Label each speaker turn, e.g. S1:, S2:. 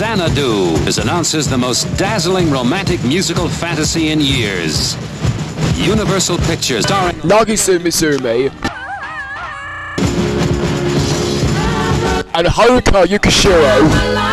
S1: Xanadu is announces the most dazzling romantic musical fantasy in years. Universal Pictures starring
S2: Nagisa Sumi and Haruka Yukishiro